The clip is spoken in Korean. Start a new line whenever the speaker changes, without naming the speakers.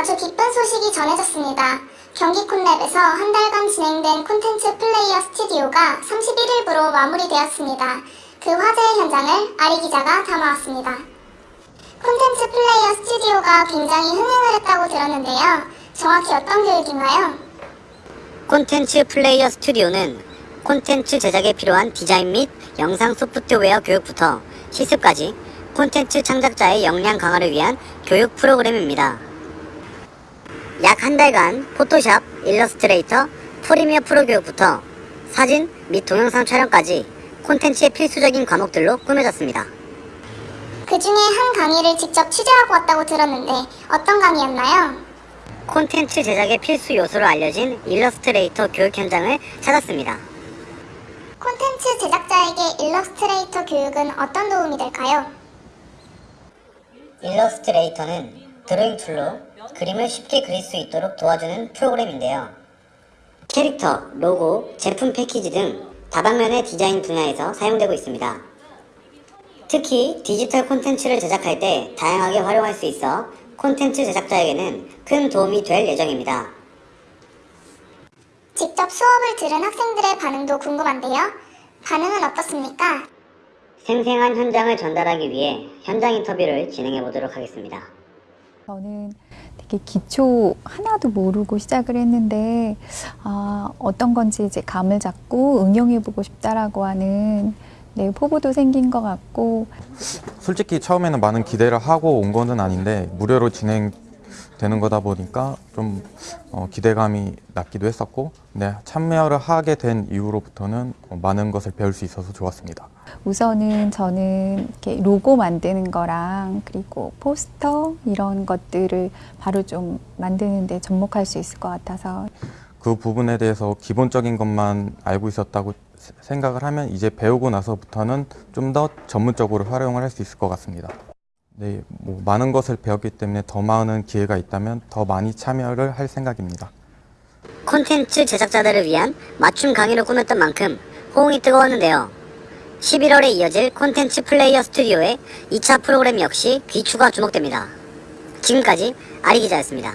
아주 기쁜 소식이 전해졌습니다. 경기 콘랩에서 한 달간 진행된 콘텐츠 플레이어 스튜디오가 31일부로 마무리되었습니다. 그 화제의 현장을 아리 기자가 담아왔습니다. 콘텐츠 플레이어 스튜디오가 굉장히 흥행을 했다고 들었는데요. 정확히 어떤 교육인가요?
콘텐츠 플레이어 스튜디오는 콘텐츠 제작에 필요한 디자인 및 영상 소프트웨어 교육부터 실습까지 콘텐츠 창작자의 역량 강화를 위한 교육 프로그램입니다. 약 한 달간 포토샵, 일러스트레이터, 프리미어 프로 교육부터 사진 및 동영상 촬영까지 콘텐츠의 필수적인 과목들로 꾸며졌습니다.
그 중에 한 강의를 직접 취재하고 왔다고 들었는데 어떤 강의였나요?
콘텐츠 제작의 필수 요소로 알려진 일러스트레이터 교육 현장을 찾았습니다.
콘텐츠 제작자에게 일러스트레이터 교육은 어떤 도움이 될까요?
일러스트레이터는 드로잉 툴로 그림을 쉽게 그릴 수 있도록 도와주는 프로그램인데요. 캐릭터, 로고, 제품 패키지 등 다방면의 디자인 분야에서 사용되고 있습니다. 특히 디지털 콘텐츠를 제작할 때 다양하게 활용할 수 있어 콘텐츠 제작자에게는 큰 도움이 될 예정입니다.
직접 수업을 들은 학생들의 반응도 궁금한데요. 반응은 어떻습니까?
생생한 현장을 전달하기 위해 현장 인터뷰를 진행해 보도록 하겠습니다.
저는 되게 기초 하나도 모르고 시작을 했는데 아, 어떤 건지 이제 감을 잡고 응용해보고 싶다라고 하는 네, 포부도 생긴 것 같고.
솔직히 처음에는 많은 기대를 하고 온 거는 아닌데 무료로 진행 되는 거다 보니까 좀 어, 기대감이 낮기도 했었고 네, 참여를 하게 된 이후로부터는 어, 많은 것을 배울 수 있어서 좋았습니다.
우선은 저는 이렇게 로고 만드는 거랑 그리고 포스터 이런 것들을 바로 좀 만드는 데 접목할 수 있을 것 같아서
그 부분에 대해서 기본적인 것만 알고 있었다고 세- 생각을 하면 이제 배우고 나서부터는 좀 더 전문적으로 활용을 할 수 있을 것 같습니다. 네, 뭐 많은 것을 배웠기 때문에 더 많은 기회가 있다면 더 많이 참여를 할 생각입니다.
콘텐츠 제작자들을 위한 맞춤 강의로 꾸몄던 만큼 호응이 뜨거웠는데요. 11월에 이어질 콘텐츠 플레이어 스튜디오의 2차 프로그램 역시 귀추가 주목됩니다. 지금까지 아리 기자였습니다.